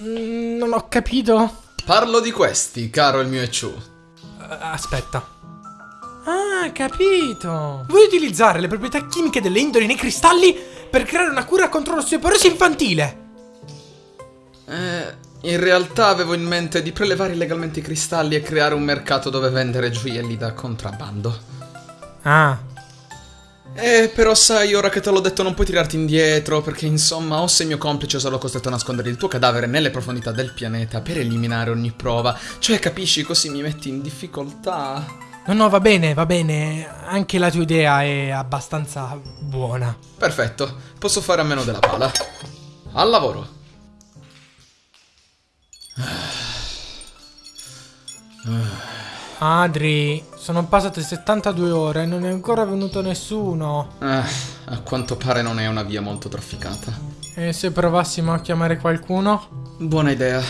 Mm, non ho capito. Parlo di questi, caro il mio Echu. Uh, aspetta. Ah, capito. Vuoi utilizzare le proprietà chimiche delle indoli nei cristalli per creare una cura contro l'osteoporosi infantile? Eh, in realtà avevo in mente di prelevare illegalmente i cristalli e creare un mercato dove vendere gioielli da contrabbando. Ah. Eh, però sai, ora che te l'ho detto non puoi tirarti indietro, perché insomma, o sei mio complice o sarò costretto a nascondere il tuo cadavere nelle profondità del pianeta per eliminare ogni prova. Cioè, capisci, così mi metti in difficoltà. No, no, va bene, va bene. Anche la tua idea è abbastanza buona. Perfetto, posso fare a meno della pala. Al lavoro. Adri, sono passate 72 ore e non è ancora venuto nessuno. Eh, a quanto pare non è una via molto trafficata. E se provassimo a chiamare qualcuno? Buona idea.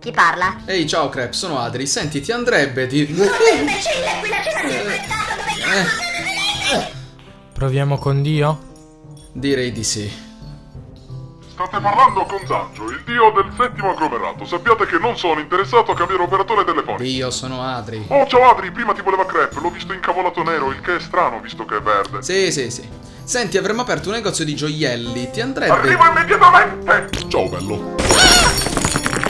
Chi parla? Ehi, ciao Crep, sono Adri. Senti, ti andrebbe di... Sono un imbecille, qui la cena si è inventato, dove Proviamo con Dio? Direi di sì. State parlando con Zangio, il dio del settimo agglomerato. Sappiate che non sono interessato a cambiare operatore telefonico. Io sono Adri. Oh, ciao Adri, prima ti voleva crepe, l'ho visto incavolato nero, il che è strano visto che è verde. Sì, sì, sì. Senti, avremmo aperto un negozio di gioielli. Ti andrebbe... Arrivo immediatamente! Ciao, bello.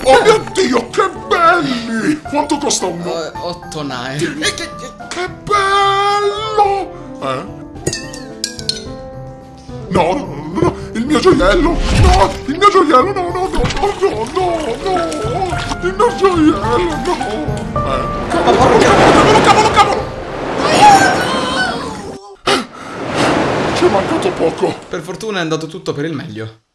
Oh mio Dio, che belli! Quanto costa uno? Uh, otto nae. Che bello! Eh? No, no, no, gioiello! No, il mio gioiello, no, no, no, no, no, no! Il mio gioiello, no! Eh? Cavolo, cavolo, cavolo, cavolo! Ci è mancato poco. Per fortuna è andato tutto per il meglio.